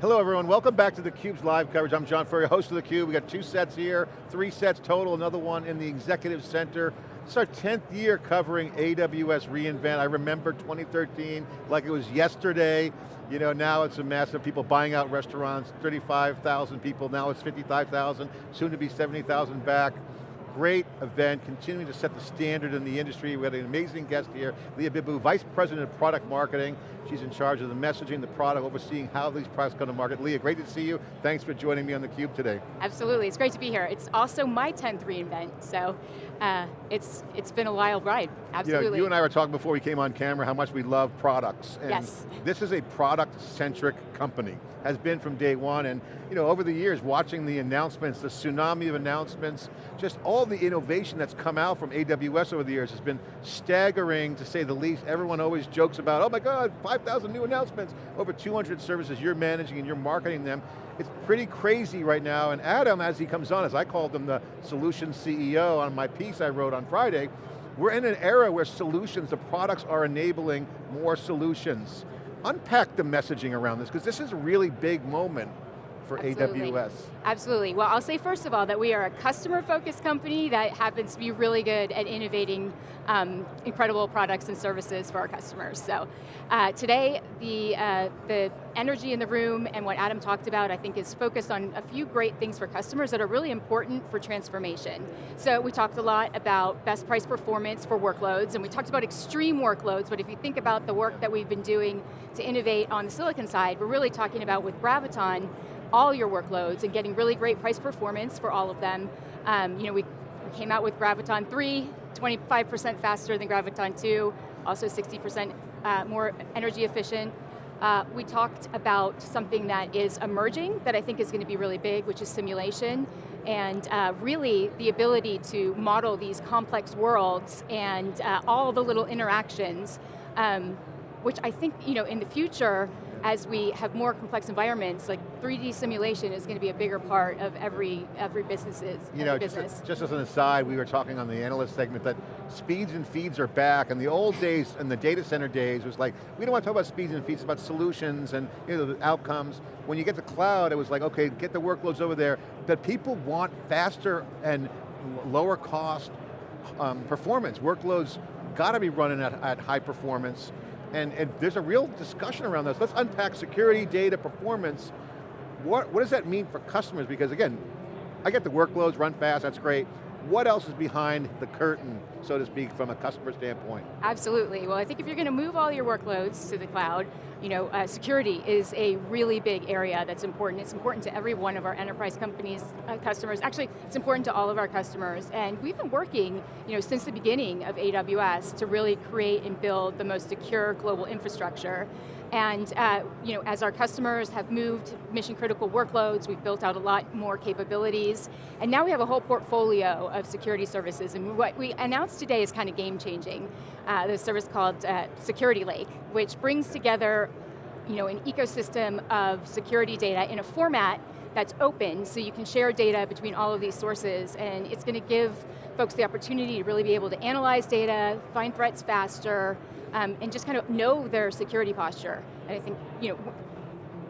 Hello everyone, welcome back to theCUBE's live coverage. I'm John Furrier, host of theCUBE. We got two sets here, three sets total, another one in the Executive Center. It's our 10th year covering AWS reInvent. I remember 2013 like it was yesterday. You know, now it's a massive people buying out restaurants, 35,000 people, now it's 55,000, soon to be 70,000 back great event, continuing to set the standard in the industry. We had an amazing guest here, Leah Bibbo, Vice President of Product Marketing. She's in charge of the messaging, the product, overseeing how these products come to market. Leah, great to see you. Thanks for joining me on theCUBE today. Absolutely, it's great to be here. It's also my 10th reInvent, so uh, it's, it's been a wild ride, absolutely. You, know, you and I were talking before we came on camera how much we love products. And yes. This is a product-centric company, has been from day one, and you know, over the years, watching the announcements, the tsunami of announcements, just all the innovation that's come out from AWS over the years has been staggering, to say the least. Everyone always jokes about, oh my God, 5,000 new announcements, over 200 services you're managing and you're marketing them. It's pretty crazy right now, and Adam, as he comes on, as I called him the solution CEO on my piece I wrote on Friday, we're in an era where solutions, the products are enabling more solutions. Unpack the messaging around this, because this is a really big moment for Absolutely. AWS. Absolutely, well I'll say first of all that we are a customer focused company that happens to be really good at innovating um, incredible products and services for our customers. So uh, today, the, uh, the energy in the room and what Adam talked about I think is focused on a few great things for customers that are really important for transformation. So we talked a lot about best price performance for workloads and we talked about extreme workloads, but if you think about the work that we've been doing to innovate on the silicon side, we're really talking about with Graviton, all your workloads and getting really great price performance for all of them. Um, you know, we, came out with Graviton 3, 25% faster than Graviton 2, also 60% uh, more energy efficient. Uh, we talked about something that is emerging that I think is going to be really big, which is simulation, and uh, really the ability to model these complex worlds and uh, all the little interactions, um, which I think you know, in the future, as we have more complex environments, like 3D simulation is going to be a bigger part of every every business's you know, business. Just, just as an aside, we were talking on the analyst segment that speeds and feeds are back, and the old days, and the data center days, was like, we don't want to talk about speeds and feeds, it's about solutions and you know, the outcomes. When you get to cloud, it was like, okay, get the workloads over there, that people want faster and lower cost um, performance. Workloads got to be running at, at high performance, and, and there's a real discussion around this. Let's unpack security, data, performance. What, what does that mean for customers? Because again, I get the workloads run fast, that's great. What else is behind the curtain, so to speak, from a customer standpoint? Absolutely, well I think if you're going to move all your workloads to the cloud, you know, uh, security is a really big area that's important. It's important to every one of our enterprise companies, uh, customers. Actually, it's important to all of our customers. And we've been working, you know, since the beginning of AWS to really create and build the most secure global infrastructure. And uh, you know, as our customers have moved mission critical workloads, we've built out a lot more capabilities, and now we have a whole portfolio of security services, and what we announced today is kind of game changing. Uh, the service called uh, Security Lake, which brings together you know, an ecosystem of security data in a format that's open, so you can share data between all of these sources, and it's going to give folks the opportunity to really be able to analyze data, find threats faster, um, and just kind of know their security posture. And I think, you know,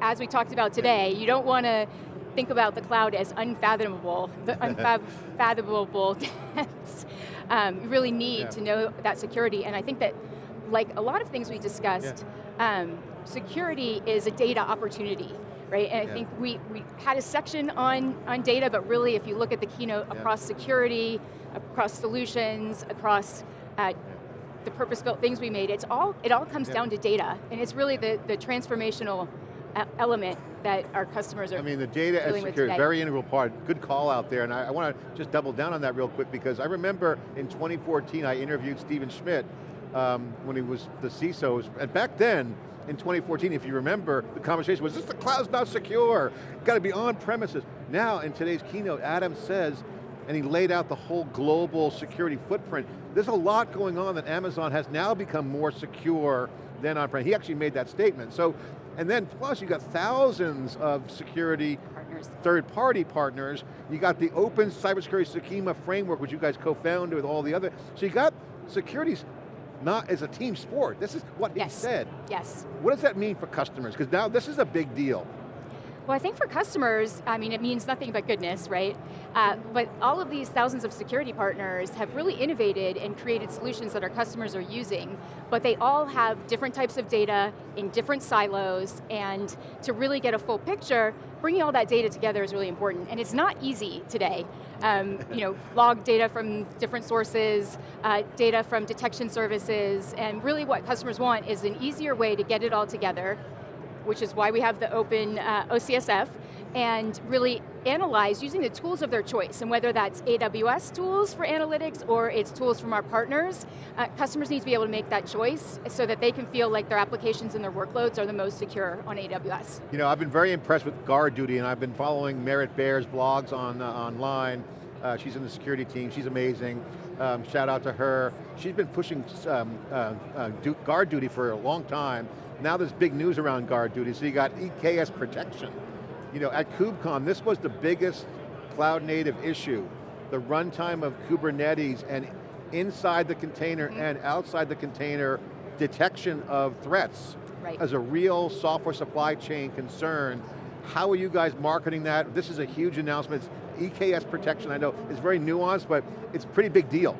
as we talked about today, you don't want to think about the cloud as unfathomable, the unfathomable depths. Um, you really need yeah. to know that security, and I think that, like a lot of things we discussed, yeah. um, security is a data opportunity, right? And yeah. I think we, we had a section on, on data, but really if you look at the keynote across security, across solutions, across uh, the purpose-built things we made, it's all, it all comes down to data, and it's really the, the transformational element that our customers are I mean, the data as security, very integral part. Good call out there, and I, I want to just double down on that real quick because I remember in 2014 I interviewed Stephen Schmidt um, when he was the CISO, and back then, in 2014, if you remember, the conversation was, this the cloud's not secure, got to be on premises. Now, in today's keynote, Adam says, and he laid out the whole global security footprint. There's a lot going on that Amazon has now become more secure than on-prem. He actually made that statement. So, and then plus you got thousands of security third-party partners. You got the open cybersecurity schema framework, which you guys co-founded with all the other. So you got security's not as a team sport. This is what yes. he said. Yes. What does that mean for customers? Because now this is a big deal. Well, I think for customers, I mean, it means nothing but goodness, right? Uh, but all of these thousands of security partners have really innovated and created solutions that our customers are using, but they all have different types of data in different silos, and to really get a full picture, bringing all that data together is really important, and it's not easy today. Um, you know, log data from different sources, uh, data from detection services, and really what customers want is an easier way to get it all together, which is why we have the open uh, OCSF, and really analyze using the tools of their choice, and whether that's AWS tools for analytics or it's tools from our partners, uh, customers need to be able to make that choice so that they can feel like their applications and their workloads are the most secure on AWS. You know, I've been very impressed with GuardDuty, and I've been following Merritt Baer's blogs on, uh, online. Uh, she's in the security team, she's amazing. Um, shout out to her. She's been pushing um, uh, uh, GuardDuty for a long time. Now there's big news around GuardDuty, so you got EKS protection you know, at KubeCon, this was the biggest cloud native issue. The runtime of Kubernetes and inside the container mm -hmm. and outside the container detection of threats right. as a real software supply chain concern. How are you guys marketing that? This is a huge announcement. EKS protection, I know, is very nuanced, but it's a pretty big deal.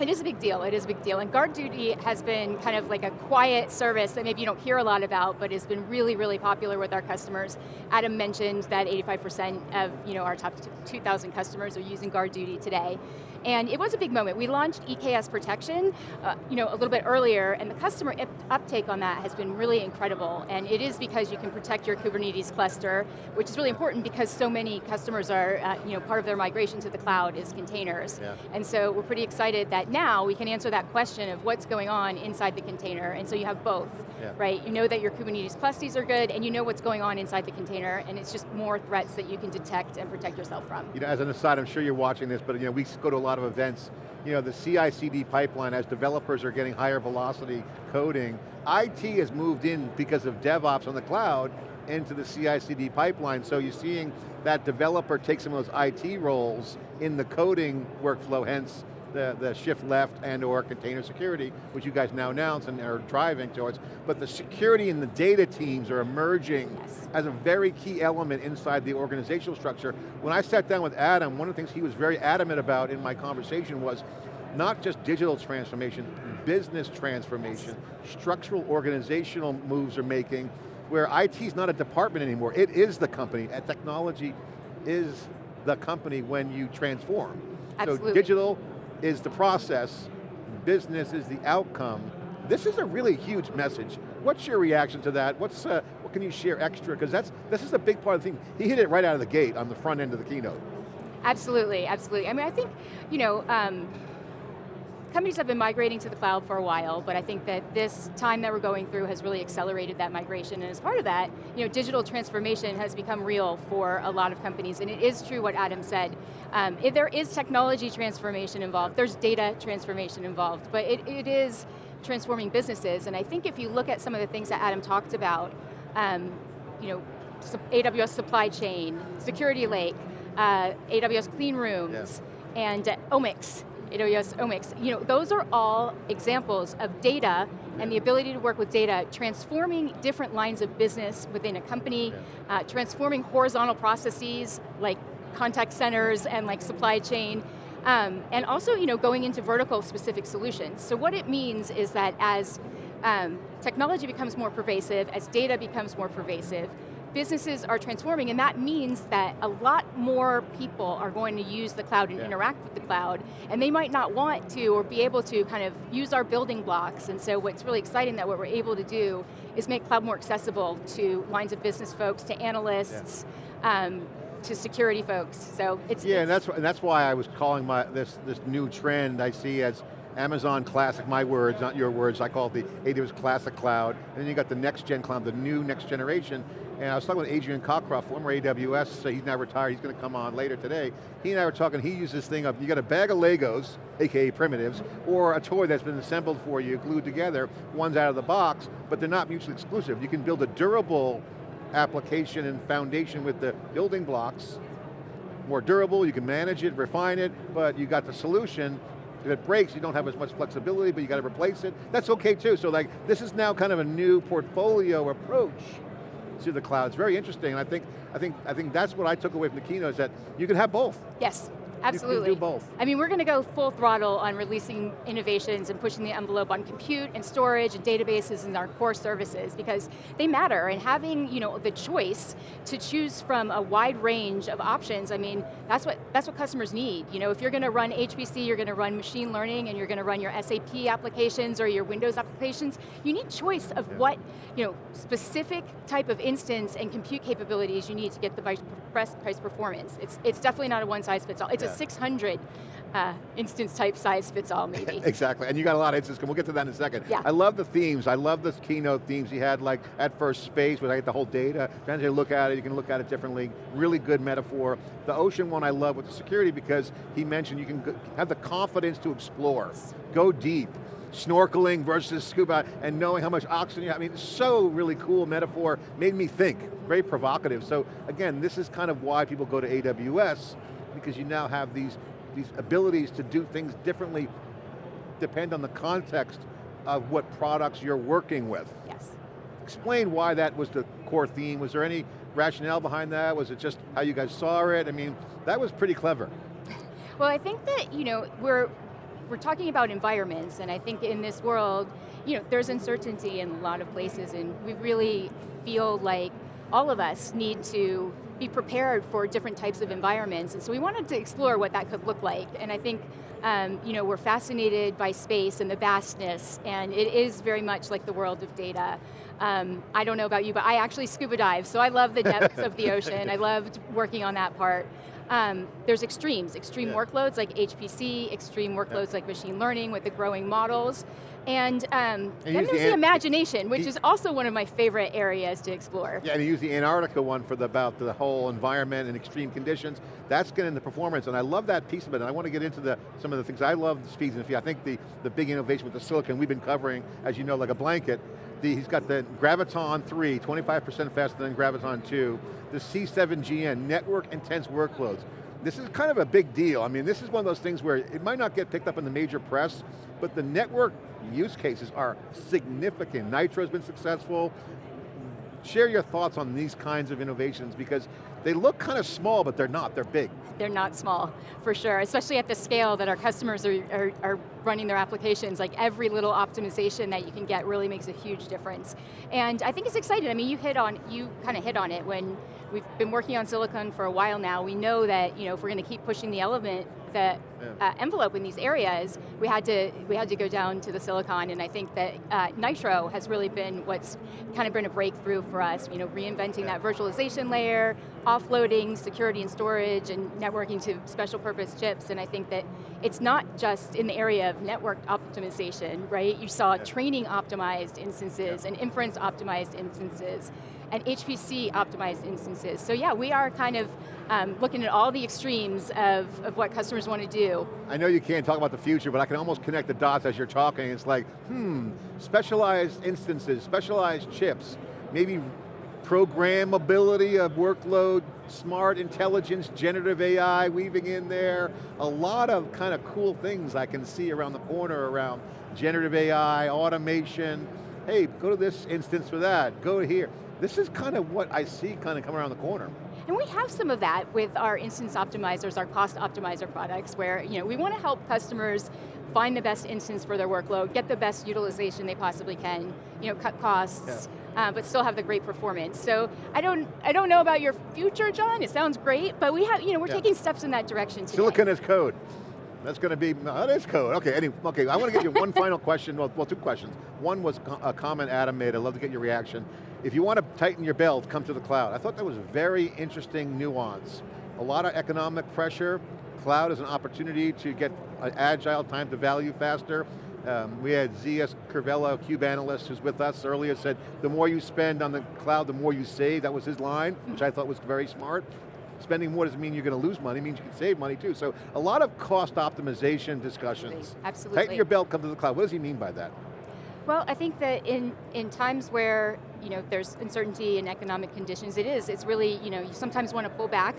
It is a big deal, it is a big deal. And GuardDuty has been kind of like a quiet service that maybe you don't hear a lot about, but has been really, really popular with our customers. Adam mentioned that 85% of you know, our top 2,000 customers are using GuardDuty today. And it was a big moment. We launched EKS Protection uh, you know, a little bit earlier, and the customer uptake on that has been really incredible. And it is because you can protect your Kubernetes cluster, which is really important because so many customers are, uh, you know, part of their migration to the cloud is containers. Yeah. And so we're pretty excited that now we can answer that question of what's going on inside the container, and so you have both, yeah. right? You know that your Kubernetes clusters are good, and you know what's going on inside the container, and it's just more threats that you can detect and protect yourself from. You know, as an aside, I'm sure you're watching this, but you know, we go to a lot lot of events, you know, the CI/CD pipeline, as developers are getting higher velocity coding, IT has moved in because of DevOps on the cloud into the CI/CD pipeline, so you're seeing that developer take some of those IT roles in the coding workflow, hence the, the shift left and or container security, which you guys now announce and are driving towards, but the security and the data teams are emerging yes. as a very key element inside the organizational structure. When I sat down with Adam, one of the things he was very adamant about in my conversation was not just digital transformation, business transformation, yes. structural organizational moves are making, where IT is not a department anymore, it is the company, and technology is the company when you transform. Absolutely. So digital is the process, business is the outcome. This is a really huge message. What's your reaction to that? What's, uh, what can you share extra? Because that's this is a big part of the thing. He hit it right out of the gate on the front end of the keynote. Absolutely, absolutely. I mean, I think, you know, um, companies have been migrating to the cloud for a while, but I think that this time that we're going through has really accelerated that migration, and as part of that, you know, digital transformation has become real for a lot of companies, and it is true what Adam said. Um, if there is technology transformation involved, there's data transformation involved, but it, it is transforming businesses, and I think if you look at some of the things that Adam talked about, um, you know, AWS supply chain, security lake, uh, AWS clean rooms, yeah. and uh, omics, AWS Omics. You know, those are all examples of data and the ability to work with data, transforming different lines of business within a company, uh, transforming horizontal processes like contact centers and like supply chain, um, and also you know, going into vertical specific solutions. So what it means is that as um, technology becomes more pervasive, as data becomes more pervasive, businesses are transforming and that means that a lot more people are going to use the cloud and yeah. interact with the cloud and they might not want to or be able to kind of use our building blocks and so what's really exciting that what we're able to do is make cloud more accessible to lines of business folks, to analysts, yeah. um, to security folks, so it's- Yeah, it's, and that's, and that's why I was calling my this, this new trend I see as Amazon Classic, my words, not your words, I call it the AWS Classic Cloud, and then you got the next gen cloud, the new next generation, and I was talking with Adrian Cockcroft, former AWS, so he's now retired, he's going to come on later today. He and I were talking, he used this thing of, you got a bag of Legos, AKA primitives, or a toy that's been assembled for you, glued together, one's out of the box, but they're not mutually exclusive. You can build a durable application and foundation with the building blocks, more durable, you can manage it, refine it, but you got the solution, if it breaks, you don't have as much flexibility, but you got to replace it. That's okay too. So like, this is now kind of a new portfolio approach to the cloud. It's very interesting, and I think, I think, I think that's what I took away from the keynote, is that you can have both. Yes. Absolutely. Do both. I mean, we're going to go full throttle on releasing innovations and pushing the envelope on compute and storage and databases and our core services because they matter and having you know, the choice to choose from a wide range of options, I mean, that's what, that's what customers need. You know, if you're going to run HPC, you're going to run machine learning and you're going to run your SAP applications or your Windows applications, you need choice of yeah. what you know, specific type of instance and compute capabilities you need to get the best price performance. It's, it's definitely not a one size fits all. It's yeah. 600 uh, instance type size fits all maybe. exactly, and you got a lot of instances, we'll get to that in a second. Yeah. I love the themes, I love the keynote themes you had like at first space, where I get the whole data, trying to look at it, you can look at it differently, really good metaphor. The ocean one I love with the security because he mentioned you can have the confidence to explore, go deep, snorkeling versus scuba and knowing how much oxygen you have. I mean, so really cool metaphor, made me think, very provocative. So again, this is kind of why people go to AWS because you now have these, these abilities to do things differently depend on the context of what products you're working with. Yes. Explain why that was the core theme. Was there any rationale behind that? Was it just how you guys saw it? I mean, that was pretty clever. well, I think that, you know, we're, we're talking about environments, and I think in this world, you know, there's uncertainty in a lot of places, and we really feel like all of us need to be prepared for different types of environments. And so we wanted to explore what that could look like. And I think um, you know, we're fascinated by space and the vastness, and it is very much like the world of data. Um, I don't know about you, but I actually scuba dive, so I love the depths of the ocean. I loved working on that part. Um, there's extremes, extreme yeah. workloads like HPC, extreme workloads yeah. like machine learning with the growing models. And, um, and then there's the, the imagination, which he, is also one of my favorite areas to explore. Yeah, and you use the Antarctica one for the, about the whole environment and extreme conditions. That's getting the performance, and I love that piece of it, and I want to get into the, some of the things. I love the speeds and I think the, the big innovation with the silicon we've been covering, as you know, like a blanket, the, he's got the Graviton 3, 25% faster than Graviton 2, the C7GN, network intense workloads. This is kind of a big deal. I mean, this is one of those things where it might not get picked up in the major press, but the network use cases are significant. Nitro's been successful. Share your thoughts on these kinds of innovations because they look kind of small, but they're not, they're big. They're not small, for sure, especially at the scale that our customers are, are, are, running their applications. Like every little optimization that you can get really makes a huge difference. And I think it's exciting, I mean, you hit on, you kind of hit on it when we've been working on silicon for a while now. We know that you know, if we're going to keep pushing the element, the yeah. uh, envelope in these areas, we had to we had to go down to the silicon, and I think that uh, Nitro has really been what's kind of been a breakthrough for us. You know, reinventing yeah. that virtualization layer, offloading security and storage, and networking to special purpose chips. And I think that it's not just in the area of network optimization, right? You saw yeah. training optimized instances and inference optimized instances and HPC optimized instances. So yeah, we are kind of um, looking at all the extremes of, of what customers want to do. I know you can't talk about the future, but I can almost connect the dots as you're talking. It's like, hmm, specialized instances, specialized chips, maybe programmability of workload, smart intelligence, generative AI weaving in there, a lot of kind of cool things I can see around the corner around generative AI, automation, hey, go to this instance for that, go here. This is kind of what I see kind of coming around the corner. And we have some of that with our instance optimizers, our cost optimizer products, where you know, we want to help customers find the best instance for their workload, get the best utilization they possibly can, you know, cut costs, yeah. uh, but still have the great performance. So I don't, I don't know about your future, John. It sounds great, but we have, you know, we're yeah. taking steps in that direction today. Silicon is code. That's going to be, that is code. Okay, anyway, okay, I want to get you one final question, well, well, two questions. One was a comment Adam made, I'd love to get your reaction. If you want to tighten your belt, come to the cloud. I thought that was a very interesting nuance. A lot of economic pressure, cloud is an opportunity to get agile time to value faster. Um, we had Zeus Kerravala, Cube analyst, who's with us earlier, said the more you spend on the cloud, the more you save. That was his line, which I thought was very smart. Spending more doesn't mean you're going to lose money, it means you can save money too. So a lot of cost optimization discussions. Absolutely. Tighten your belt, come to the cloud. What does he mean by that? Well, I think that in, in times where you know, there's uncertainty in economic conditions, it is, it's really, you know, you sometimes want to pull back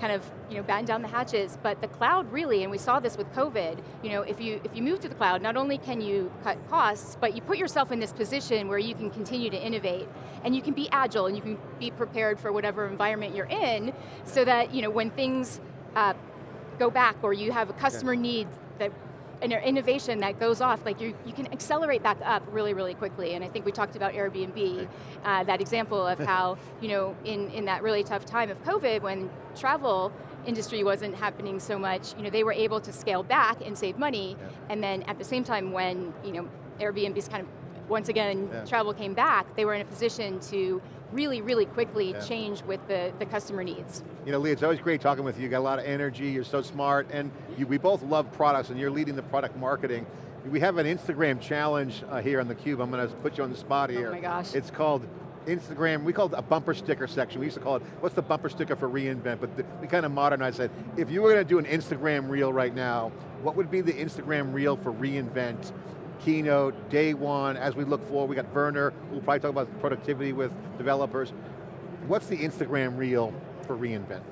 kind of you know, batten down the hatches, but the cloud really, and we saw this with COVID, you know, if you, if you move to the cloud, not only can you cut costs, but you put yourself in this position where you can continue to innovate, and you can be agile, and you can be prepared for whatever environment you're in, so that you know, when things uh, go back, or you have a customer okay. need that an innovation that goes off, like you, you can accelerate back up really, really quickly. And I think we talked about Airbnb, uh, that example of how, you know, in, in that really tough time of COVID when travel industry wasn't happening so much, you know, they were able to scale back and save money, yeah. and then at the same time when, you know, Airbnb's kind of, once again, yeah. travel came back, they were in a position to really, really quickly yeah. change with the, the customer needs. You know, Lee, it's always great talking with you. You got a lot of energy, you're so smart, and you, we both love products, and you're leading the product marketing. We have an Instagram challenge uh, here on theCUBE. I'm going to put you on the spot here. Oh my gosh. It's called Instagram, we call it a bumper sticker section. We used to call it, what's the bumper sticker for reInvent? But the, we kind of modernized it. If you were going to do an Instagram reel right now, what would be the Instagram reel for reInvent? Keynote, day one, as we look forward, we got Werner, we'll probably talk about productivity with developers. What's the Instagram reel for reInvent?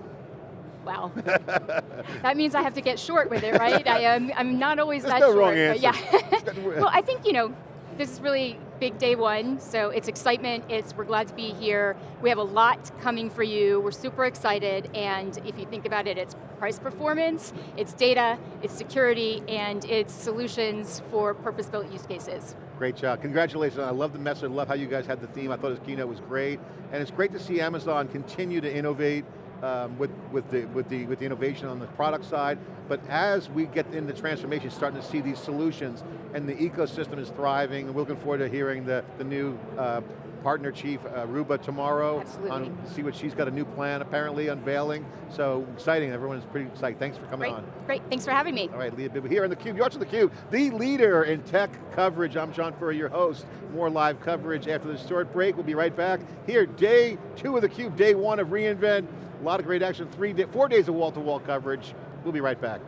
Wow. that means I have to get short with it, right? I am, I'm not always There's that no short. Wrong answer. Yeah. well, I think, you know, this is really big day one, so it's excitement, it's we're glad to be here. We have a lot coming for you, we're super excited, and if you think about it, it's price performance, it's data, it's security, and it's solutions for purpose-built use cases. Great job, congratulations, I love the message, I love how you guys had the theme, I thought his keynote was great, and it's great to see Amazon continue to innovate, um, with, with, the, with, the, with the innovation on the product side, but as we get into transformation, starting to see these solutions, and the ecosystem is thriving, and we're looking forward to hearing the, the new uh, partner chief, uh, Ruba, tomorrow. Absolutely. On, see what she's got a new plan, apparently, unveiling. So exciting, everyone's pretty excited. Thanks for coming Great. on. Great, thanks for having me. All right, Leah Bibbo here on theCUBE. You're watching theCUBE, the leader in tech coverage. I'm John Furrier, your host. More live coverage after this short break. We'll be right back. Here, day two of theCUBE, day one of reInvent. A lot of great action, three, four days of wall-to-wall -wall coverage. We'll be right back.